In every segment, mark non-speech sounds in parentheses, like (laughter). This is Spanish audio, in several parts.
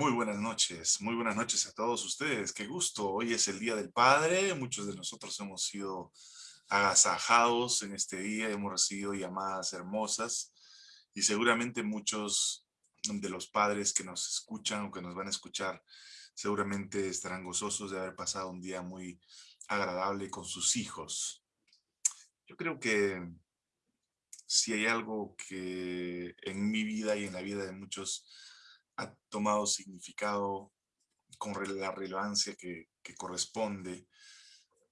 Muy buenas noches, muy buenas noches a todos ustedes. Qué gusto. Hoy es el Día del Padre. Muchos de nosotros hemos sido agasajados en este día, hemos recibido llamadas hermosas y seguramente muchos de los padres que nos escuchan o que nos van a escuchar seguramente estarán gozosos de haber pasado un día muy agradable con sus hijos. Yo creo que si hay algo que en mi vida y en la vida de muchos ha tomado significado con la relevancia que, corresponde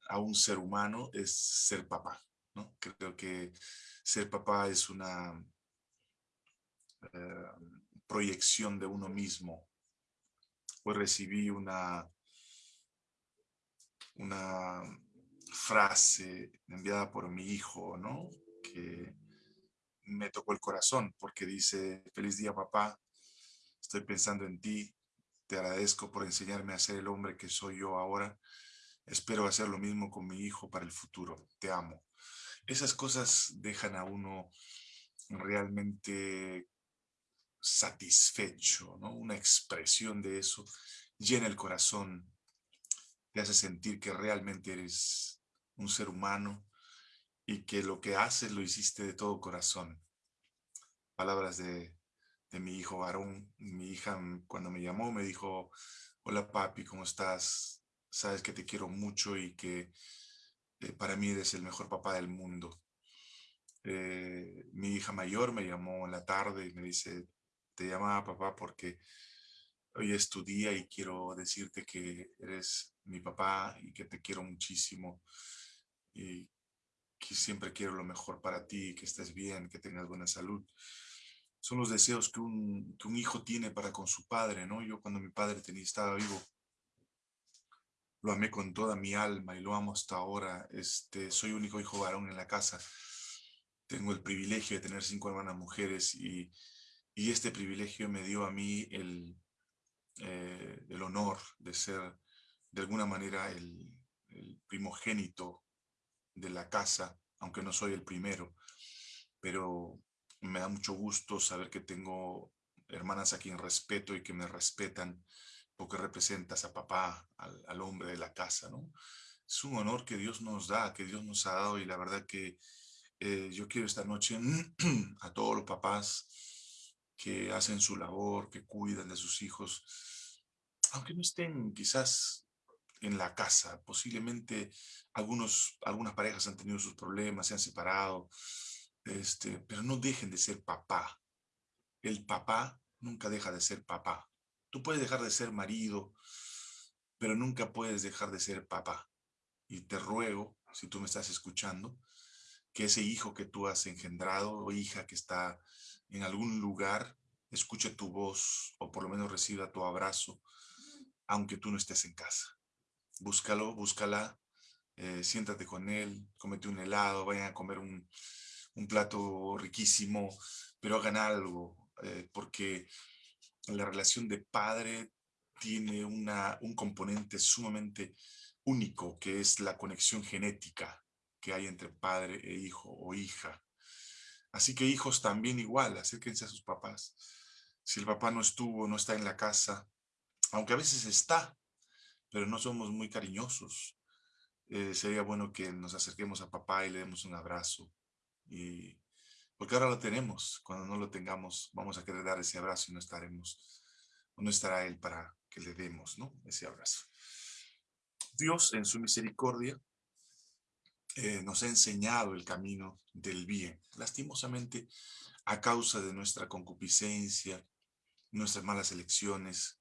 a un ser humano es ser papá. ¿no? Creo que ser papá es una eh, proyección de uno mismo. Hoy recibí una, una frase enviada por mi hijo, ¿no? que me tocó el corazón porque dice, feliz día papá, Estoy pensando en ti. Te agradezco por enseñarme a ser el hombre que soy yo ahora. Espero hacer lo mismo con mi hijo para el futuro. Te amo. Esas cosas dejan a uno realmente satisfecho, ¿no? Una expresión de eso llena el corazón, te hace sentir que realmente eres un ser humano y que lo que haces lo hiciste de todo corazón. Palabras de de mi hijo varón. Mi hija mm, cuando me llamó me dijo, hola papi, ¿cómo estás? Sabes que te quiero mucho y que eh, para mí eres el mejor papá del mundo. Eh, mi hija mayor me llamó en la tarde y me dice, te llamaba papá porque hoy es tu día y quiero decirte que eres mi papá y que te quiero muchísimo y que siempre quiero lo mejor para ti, que estés bien, que tengas buena salud son los deseos que un, un, hijo tiene para con su padre, ¿no? Yo cuando mi padre tenía, estaba vivo, lo amé con toda mi alma y lo amo hasta ahora. Este, soy único hijo varón en la casa. Tengo el privilegio de tener cinco hermanas mujeres y, y este privilegio me dio a mí el, eh, el honor de ser de alguna manera el primogénito de la casa, aunque no soy el primero, pero me da mucho gusto saber que tengo hermanas a quien respeto y que me respetan porque representas a papá, al, hombre de la casa, ¿no? Es un honor que Dios nos da, que Dios nos ha dado y la verdad que eh, yo quiero esta noche (clears throat) a todos los papás que hacen su labor, que cuidan de sus hijos, aunque no estén quizás en la casa, posiblemente algunos, algunas parejas han tenido sus problemas, se han separado, este, pero no dejen de ser papá. El papá nunca deja de ser papá. Tú puedes dejar de ser marido, pero nunca puedes dejar de ser papá. Y te ruego, si tú me estás escuchando, que ese hijo que tú has engendrado o hija que está en algún lugar, escuche tu voz o por lo menos reciba tu abrazo, aunque tú no estés en casa. Búscalo, búscala, eh, siéntate con él, comete un helado, vayan a comer un, un plato riquísimo, pero hagan algo, eh, porque la relación de padre tiene una, un componente sumamente único, que es la conexión genética que hay entre padre e hijo o hija. Así que hijos también igual, acérquense a sus papás. Si el papá no estuvo, no está en la casa, aunque a veces está, pero no somos muy cariñosos, eh, sería bueno que nos acerquemos a papá y le demos un abrazo, y porque ahora lo tenemos, cuando no lo tengamos, vamos a querer dar ese abrazo y no estaremos, no estará Él para que le demos, ¿no? Ese abrazo. Dios, en su misericordia, eh, nos ha enseñado el camino del bien. Lastimosamente, a causa de nuestra concupiscencia, nuestras malas elecciones,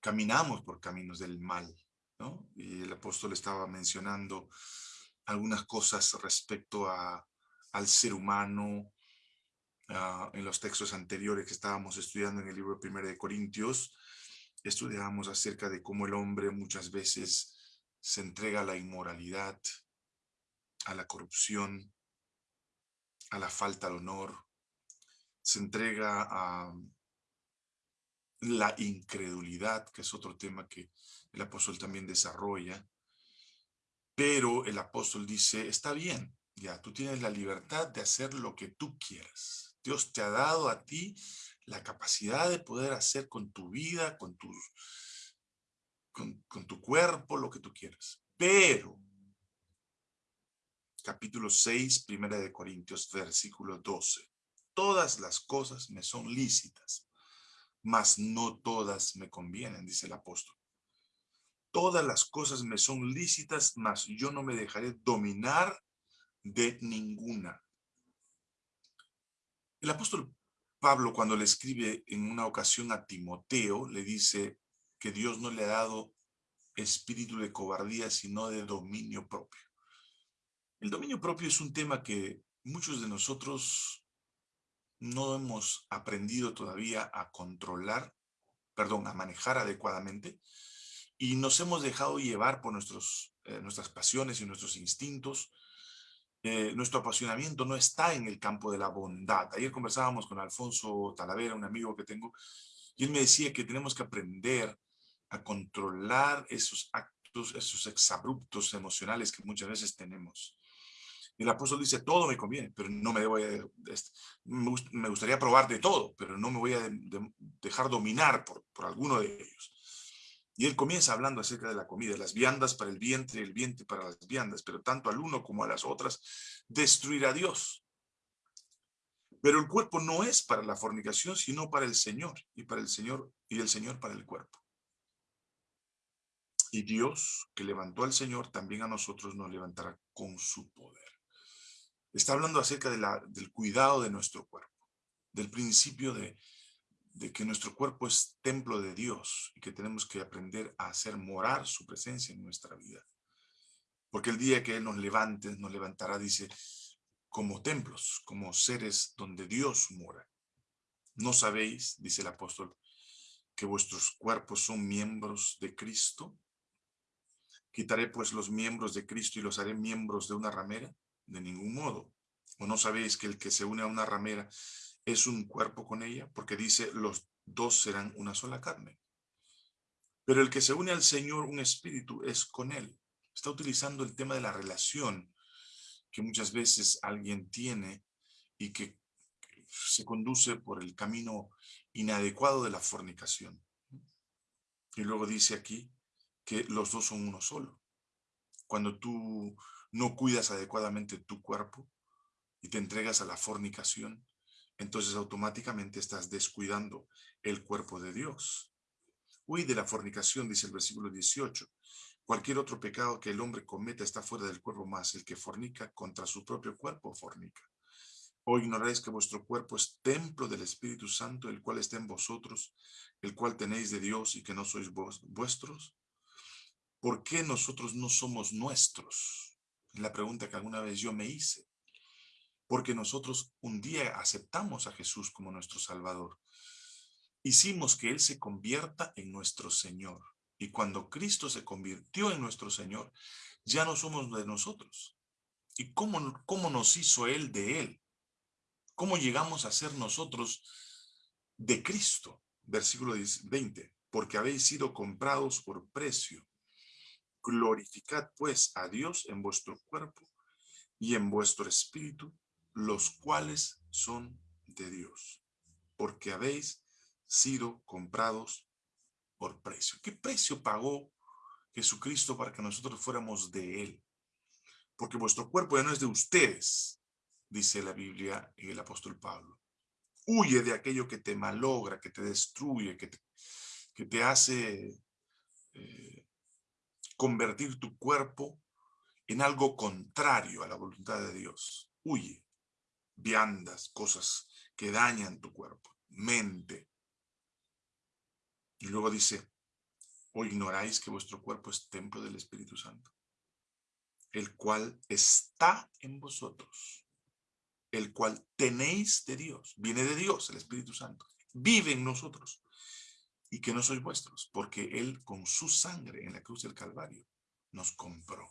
caminamos por caminos del mal, ¿no? Y el apóstol estaba mencionando algunas cosas respecto a al ser humano ah, en los textos anteriores que estábamos estudiando en el libro primero de Corintios. Estudiábamos acerca de cómo el hombre muchas veces se entrega a la inmoralidad, a la corrupción, a la falta de honor, se entrega a la incredulidad, que es otro tema que el apóstol también desarrolla, pero el apóstol dice, está bien, ya, tú tienes la libertad de hacer lo que tú quieras. Dios te ha dado a ti la capacidad de poder hacer con tu vida, con con tu cuerpo, lo que tú quieras. Pero, capítulo 6, primera de Corintios, versículo 12. Todas las cosas me son lícitas, mas no todas me convienen, dice el apóstol. Todas las cosas me son lícitas, mas yo no me dejaré dominar de ninguna. El apóstol Pablo, cuando le escribe en una ocasión a Timoteo, le dice que Dios no le ha dado espíritu de cobardía, sino de dominio propio. El dominio propio es un tema que muchos de nosotros no hemos aprendido todavía a controlar, perdón, a manejar adecuadamente, y nos hemos dejado llevar por nuestros, eh, nuestras pasiones y nuestros instintos. Eh, nuestro apasionamiento no está en el campo de la bondad. Ayer conversábamos con Alfonso Talavera, un amigo que tengo, y él me decía que tenemos que aprender a controlar esos actos, esos exabruptos emocionales que muchas veces tenemos. El apóstol dice, todo me conviene, pero no me voy a... Me gustaría probar de todo, pero no me voy a dejar dominar por, por alguno de ellos. Y él comienza hablando acerca de la comida, las viandas para el vientre, el vientre para las viandas, pero tanto al uno como a las otras destruirá Dios. Pero el cuerpo no es para la fornicación, sino para el Señor, y para el Señor, y el Señor para el cuerpo. Y Dios, que levantó al Señor, también a nosotros nos levantará con su poder. Está hablando acerca del cuidado de nuestro cuerpo, del principio de, de que nuestro cuerpo es templo de Dios y que tenemos que aprender a hacer morar su presencia en nuestra vida. Porque el día que Él nos levante, nos levantará, dice, como templos, como seres donde Dios mora. ¿No sabéis, dice el apóstol, que vuestros cuerpos son miembros de Cristo? Quitaré pues los miembros de Cristo y los haré miembros de una ramera de ningún modo. ¿O no sabéis que el que se une a una ramera es un cuerpo con ella? Porque dice, los dos serán una sola carne. Pero el que se une al Señor, un espíritu, es con él. Está utilizando el tema de la relación que muchas veces alguien tiene y que se conduce por el camino inadecuado de la fornicación. Y luego dice aquí que los dos son uno solo. Cuando tú no cuidas adecuadamente tu cuerpo y te entregas a la fornicación, entonces automáticamente estás descuidando el cuerpo de Dios. Huye de la fornicación, dice el versículo 18. Cualquier otro pecado que el hombre cometa está fuera del cuerpo más. El que fornica contra su propio cuerpo fornica. ¿O ignoráis que vuestro cuerpo es templo del Espíritu Santo, el cual está en vosotros, el cual tenéis de Dios y que no sois vos, vuestros? ¿Por qué nosotros no somos nuestros? la pregunta que alguna vez yo me hice. Porque nosotros un día aceptamos a Jesús como nuestro Salvador. Hicimos que Él se convierta en nuestro Señor. Y cuando Cristo se convirtió en nuestro Señor, ya no somos de nosotros. ¿Y cómo, cómo nos hizo Él de Él? ¿Cómo llegamos a ser nosotros de Cristo? Versículo 20. Porque habéis sido comprados por precio. Glorificad pues a Dios en vuestro cuerpo y en vuestro espíritu, los cuales son de Dios, porque habéis sido comprados por precio. ¿Qué precio pagó Jesucristo para que nosotros fuéramos de Él? Porque vuestro cuerpo ya no es de ustedes, dice la Biblia y el apóstol Pablo. Huye de aquello que te malogra, que te destruye, que te, hace eh, convertir tu cuerpo en algo contrario a la voluntad de Dios. Huye. Viandas, cosas que dañan tu cuerpo, mente. Y luego dice, o ignoráis que vuestro cuerpo es templo del Espíritu Santo, el cual está en vosotros, el cual tenéis de Dios, viene de Dios, el Espíritu Santo, vive en nosotros y que no sois vuestros, porque Él con su sangre en la cruz del Calvario nos compró.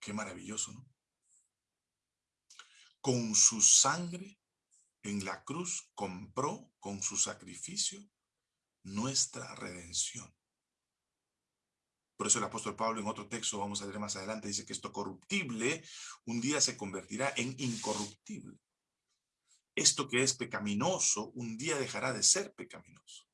Qué maravilloso, ¿no? Con su sangre en la cruz compró con su sacrificio nuestra redención. Por eso el apóstol Pablo en otro texto, vamos a leer más adelante, dice que esto corruptible un día se convertirá en incorruptible. esto que es pecaminoso, un día dejará de ser pecaminoso.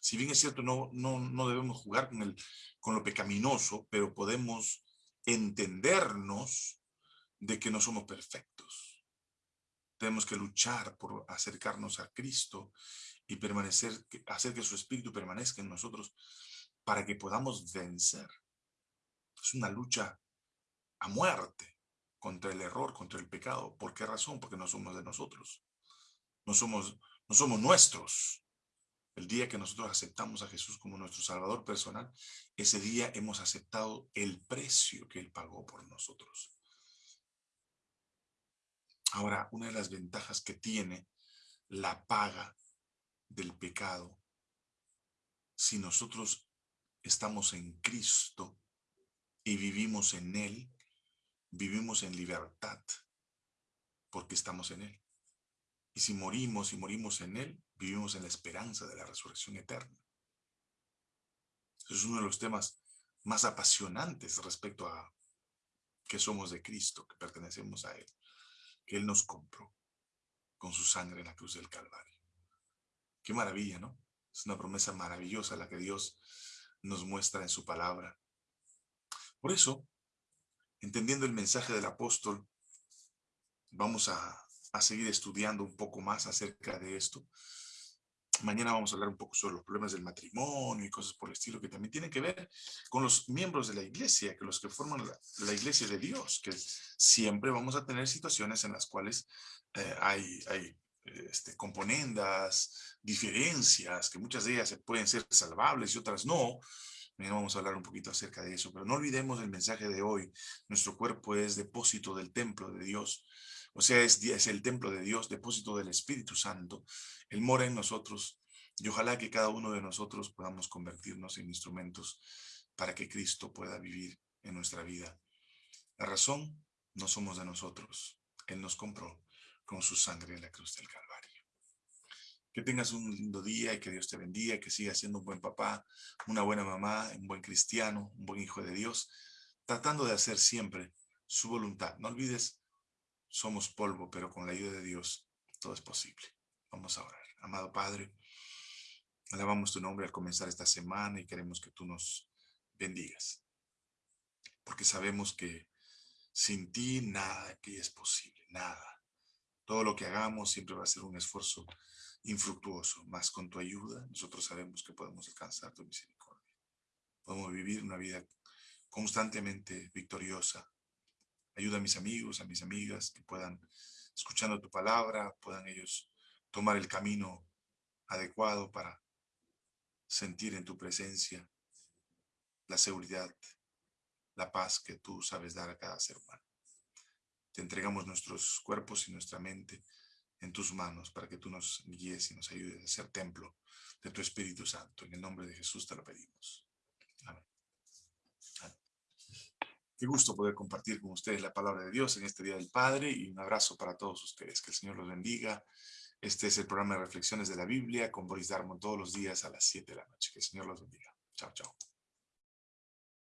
Si bien es cierto, no, no, no debemos jugar con, el, con lo pecaminoso, pero podemos entendernos de que no somos perfectos. Tenemos que luchar por acercarnos a Cristo y permanecer, hacer que su Espíritu permanezca en nosotros para que podamos vencer. Es una lucha a muerte contra el error, contra el pecado. ¿Por qué razón? Porque no somos de nosotros. No somos, no somos nuestros. El día que nosotros aceptamos a Jesús como nuestro Salvador personal, ese día hemos aceptado el precio que Él pagó por nosotros. Ahora, una de las ventajas que tiene la paga del pecado, si nosotros estamos en Cristo y vivimos en Él, vivimos en libertad, porque estamos en Él. Y si morimos y morimos en Él, vivimos en la esperanza de la resurrección eterna. es uno de los temas más apasionantes respecto a que somos de Cristo, que pertenecemos a Él, que Él nos compró con su sangre en la cruz del Calvario. Qué maravilla, ¿no? Es una promesa maravillosa la que Dios nos muestra en su palabra. Por eso, entendiendo el mensaje del apóstol, vamos a, a seguir estudiando un poco más acerca de esto. Mañana vamos a hablar un poco sobre los problemas del matrimonio y cosas por el estilo que también tienen que ver con los miembros de la iglesia, que los que forman la, iglesia de Dios, que siempre vamos a tener situaciones en las cuales eh, hay, hay este, componendas, diferencias, que muchas de ellas pueden ser salvables y otras no. Vamos a hablar un poquito acerca de eso, pero no olvidemos el mensaje de hoy. Nuestro cuerpo es depósito del templo de Dios. O sea, es, es el templo de Dios, depósito del Espíritu Santo. Él mora en nosotros y ojalá que cada uno de nosotros podamos convertirnos en instrumentos para que Cristo pueda vivir en nuestra vida. La razón no somos de nosotros. Él nos compró con su sangre en la cruz del Calvario. Que tengas un lindo día y que Dios te bendiga, que sigas siendo un buen papá, una buena mamá, un buen cristiano, un buen hijo de Dios, tratando de hacer siempre su voluntad. No olvides somos polvo, pero con la ayuda de Dios todo es posible. Vamos a orar. Amado Padre, alabamos tu nombre al comenzar esta semana y queremos que tú nos bendigas. Porque sabemos que sin ti nada es posible, nada. Todo lo que hagamos siempre va a ser un esfuerzo infructuoso, más con tu ayuda nosotros sabemos que podemos alcanzar tu misericordia. Podemos vivir una vida constantemente victoriosa, Ayuda a mis amigos, a mis amigas que puedan, escuchando tu palabra, puedan ellos tomar el camino adecuado para sentir en tu presencia la seguridad, la paz que tú sabes dar a cada ser humano. Te entregamos nuestros cuerpos y nuestra mente en tus manos para que tú nos guíes y nos ayudes a ser templo de tu Espíritu Santo. En el nombre de Jesús te lo pedimos. Amén. Qué gusto poder compartir con ustedes la palabra de Dios en este Día del Padre y un abrazo para todos ustedes. Que el Señor los bendiga. Este es el programa de Reflexiones de la Biblia con Boris Darmon todos los días a las 7 de la noche. Que el Señor los bendiga. Chao, chao.